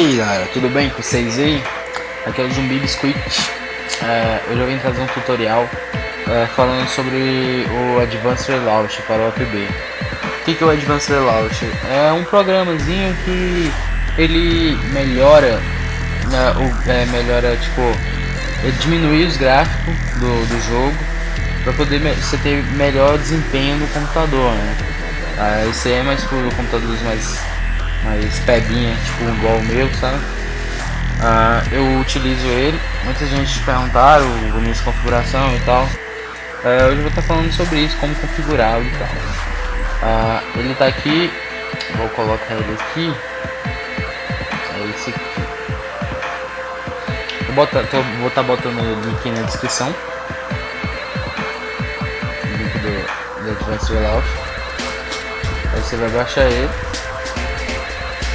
aí galera, tudo bem com vocês aí? Aqui é o Zumbi Biscuit é, Hoje eu vim trazer um tutorial é, falando sobre o Advanced Relaunch para o APB O que, que é o Advanced Relaunch? É um programazinho que ele melhora, né, o, é, melhora tipo, diminui os gráficos do, do jogo para poder você ter melhor desempenho no computador, né? Esse aí é mais para computadores mais mais pebinha, tipo igual o meu, sabe? Uh, eu utilizo ele, muita gente perguntaram a minha configuração e tal. Hoje eu vou estar falando sobre isso, como configurá-lo e tal. Uh, ele está aqui, vou colocar ele aqui. É esse aqui. Vou botar, tô, vou estar botando o link na descrição. O link do, do Advanced Layout. Aí você vai baixar ele.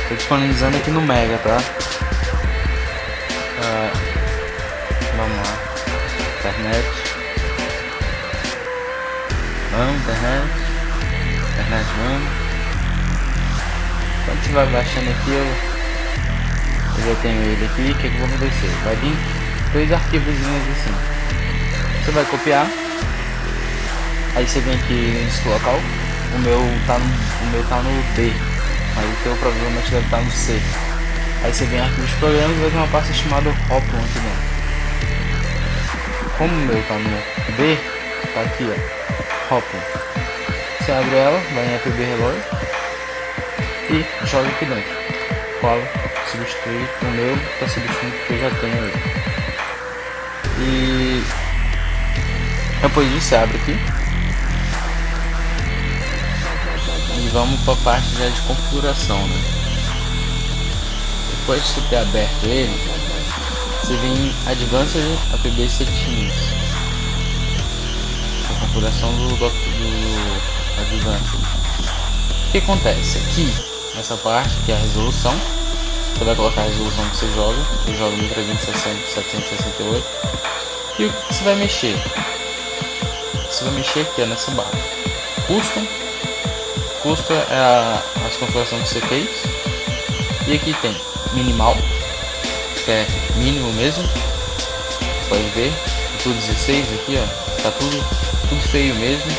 Tô disponibilizando aqui no Mega, tá? Ah, vamos lá. Internet. Vamos, internet. Internet, vamos. Quando você vai baixando aqui, eu, eu já tenho ele aqui. O que, que vai acontecer? Vai vir dois arquivos assim. Você vai copiar. Aí você vem aqui nesse local. O meu tá no, o meu tá no B mas o teu provavelmente deve estar no C. Aí você vem aqui nos programas e vai ter uma pasta chamada Hoplon aqui dentro. Como o meu tá no B, tá aqui ó, Hoplon. Você abre ela, vai em APB Reload e joga aqui dentro. Cola, substitui o meu, tá substituindo porque eu já tenho ele. E depois disso você abre aqui e vamos para a parte já de configuração né? depois de você ter aberto ele você vem em Advanced APB Settings a configuração do, do, do Advanced. O que acontece? Aqui nessa parte que é a resolução você vai colocar a resolução que você joga. Eu jogo 1360 768 e o que você vai mexer? Você vai mexer aqui ó, nessa barra. Custom custa é a, as configurações que você fez. E aqui tem minimal, que é mínimo mesmo. Pode ver, tudo 16 aqui, ó. Tá tudo, tudo feio mesmo.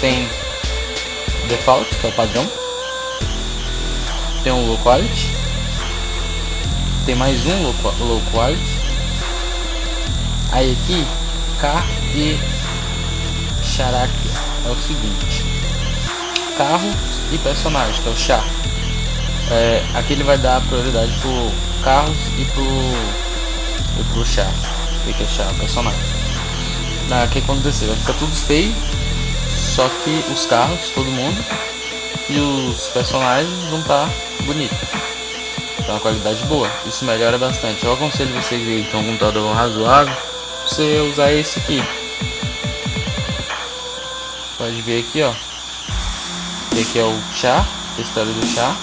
Tem default, que é o padrão. Tem um low quality. Tem mais um low, low quality. Aí aqui, car e character é o seguinte: carro e personagem, que é o chá. É, aqui ele vai dar prioridade pro carros e pro, e pro chá. O que é chá? Personagem. O que acontecer? Vai ficar tudo feio, só que os carros, todo mundo, e os personagens vão estar tá bonitos. Então uma qualidade boa. Isso melhora bastante. Eu aconselho vocês aí que tem um computador razoável, você usar esse aqui. Pode ver aqui, ó. Esse aqui é o chá, textura do chá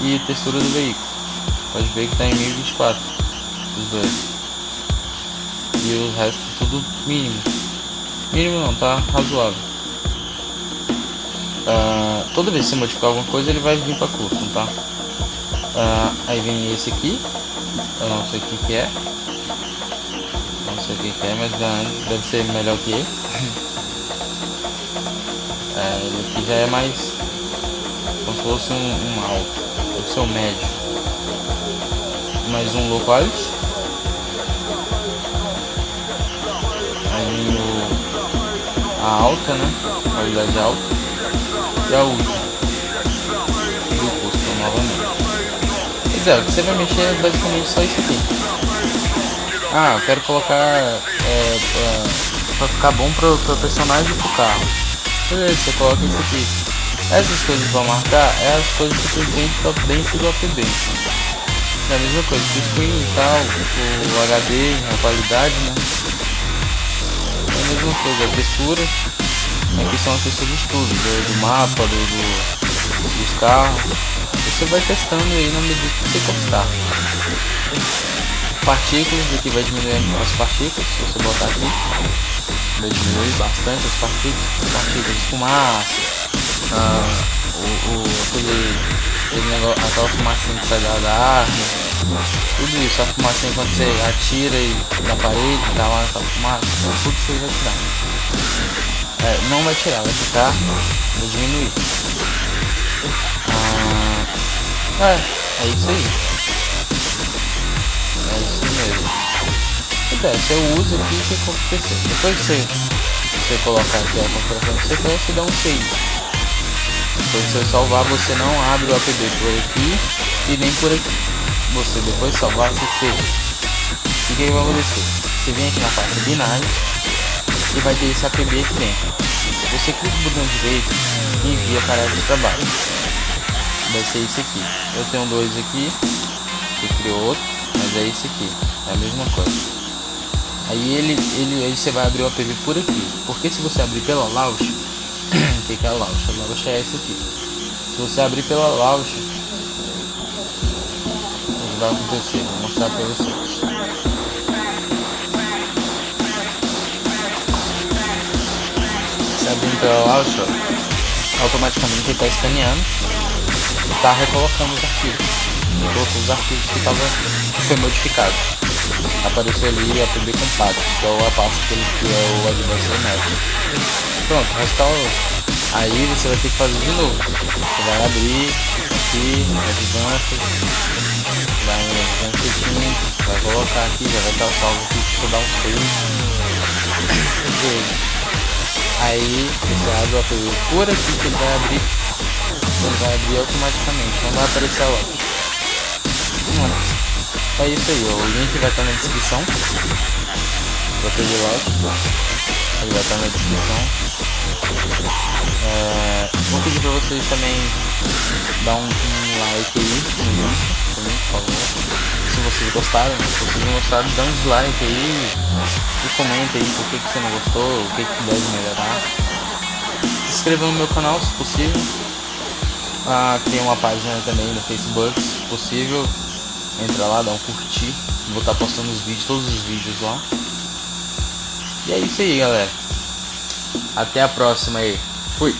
e textura do veículo. Pode ver que está em 1024 os dois. E o resto tudo mínimo. Mínimo não, tá razoável. Uh, toda vez que você modificar alguma coisa ele vai vir para custom, tá? Uh, aí vem esse aqui. Eu não sei o que, que é. Não sei o que, que é, mas deve ser melhor que esse. É, já é mais como se fosse um, um alto, deve ser um médio. Mais um low quality. Aí o, a alta, né? Qualidade alta. E a última. E o custo novamente. Pois é, o que você vai mexer é basicamente só isso aqui. Ah, eu quero colocar é, pra, pra ficar bom pro, pro personagem e pro carro. Beleza, você coloca isso aqui. Essas coisas para marcar é as coisas que você tem dentro do APB. É a mesma coisa, o screen e tal, o HD, a qualidade, né? É a mesma coisa, a textura. Aqui são as texturas tudo, do, do mapa, do, do, dos carros. Você vai testando aí na medida que você gostar. Partículas, aqui vai diminuir as partículas, se você botar aqui vai diminuir bastante as partículas, partículas de fumaça, ah, o, o, aquele aquele negócio, aquela fumacinha que sai da, arma, tudo isso, a fumacinha quando você atira e na parede, tá lá aquela fumaça, tudo isso aí vai tirar. É, não vai tirar, vai ficar, vai diminuir. Ah, é, é isso aí. E é, você usa aqui e você compra. Depois que você, você colocar aqui a configuração CPU, você dá um save. Quando você salvar, você não abre o APB por aqui e nem por aqui. Você depois de salvar, você fecha. E o que, vai acontecer? Você vem aqui na parte binário e vai ter esse APB aqui dentro. Você clica no botão direito e envia para de trabalho. Vai ser esse aqui. Eu tenho dois aqui, você criou outro, mas é esse aqui. É a mesma coisa. Aí ele, ele, aí você vai abrir o APB por aqui. Porque se você abrir pela launch, o que, é a launch? A launch é essa aqui. Se você abrir pela launch, o que vai acontecer? Vou mostrar para vocês. Se abrir pela launch, ó, automaticamente ele está escaneando e está recolocando os arquivos. Colocou os arquivos que, tava, que foi modificado. Apareceu ali o APB compacto, que é a que, ele, que é o Advanced Network. Pronto, restaurou. Aí você vai ter que fazer de novo. Você vai abrir aqui, Advanced, vai em Advanced vai colocar aqui, já vai estar salvo aqui, você dar um save. Aí você abre o APU por aqui que ele vai abrir. Ele vai abrir automaticamente, não vai aparecer lá. É isso aí, o link vai estar na descrição. Pedir lá ele vai estar na descrição. É, vou pedir para vocês também dar um, um like aí no vídeo, também, por favor. Se vocês gostaram, se vocês não gostaram, dá um dislike aí e comenta aí por que, que você não gostou, o que, que deve melhorar. Se inscreva no meu canal se possível. Ah, tem uma página também no Facebook, se possível. Entra lá, dá um curtir. Vou estar postando os vídeos, todos os vídeos lá. E é isso aí, galera. Até a próxima aí. Fui.